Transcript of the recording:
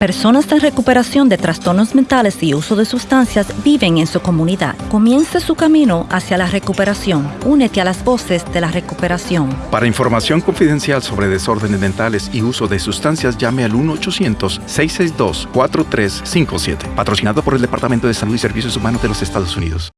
Personas en recuperación de trastornos mentales y uso de sustancias viven en su comunidad. Comience su camino hacia la recuperación. Únete a las voces de la recuperación. Para información confidencial sobre desórdenes mentales y uso de sustancias, llame al 1-800-662-4357. Patrocinado por el Departamento de Salud y Servicios Humanos de los Estados Unidos.